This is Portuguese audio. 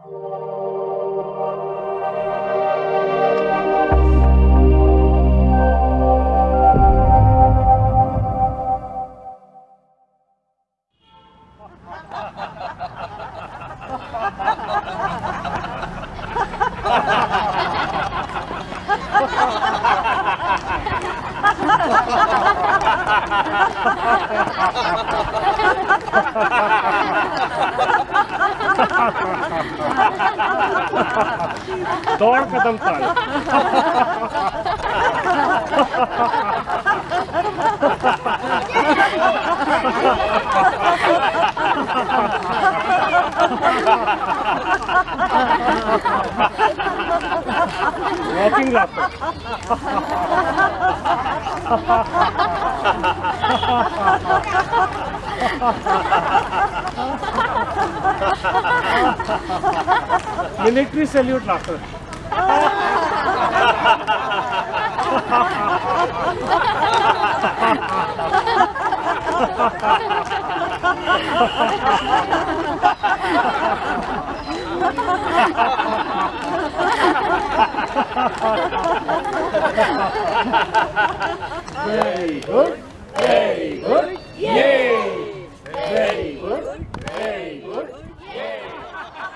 Ha ha ha ha! Только Данталь. Walking up. Ha ha ha ha ha ha ha ha ha ha ha Military salute laughter. Very good. Very good. Yeah.